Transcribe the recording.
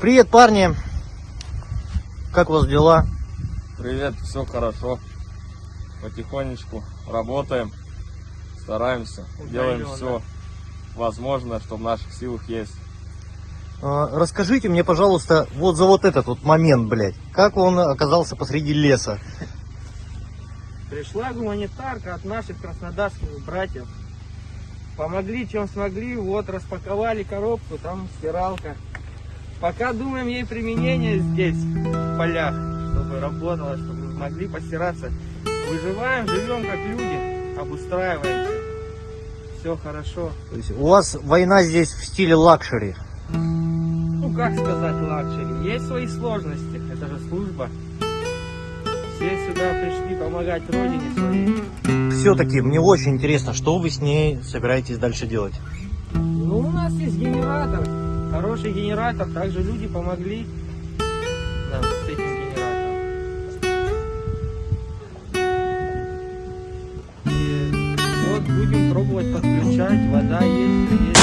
Привет, парни. Как у вас дела? Привет, все хорошо. Потихонечку работаем, стараемся, делаем все возможное, что в наших силах есть. А, Расскажите мне, пожалуйста, вот за вот этот вот момент, блядь. Как он оказался посреди леса? Пришла гуманитарка от наших краснодарских братьев. Помогли, чем смогли. Вот, распаковали коробку, там стиралка. Пока думаем ей применение здесь, в полях, чтобы работало, чтобы могли постираться. Выживаем, живем как люди, обустраиваемся. Все хорошо. То есть у вас война здесь в стиле лакшери. Ну, как сказать лакшери. Есть свои сложности, это же служба. Все сюда пришли помогать родине своей. Все-таки мне очень интересно, что вы с ней собираетесь дальше делать. Ну, у нас есть генератор, хороший генератор, также люди помогли нам с этим генератором. И вот будем пробовать подключать, вода есть, есть.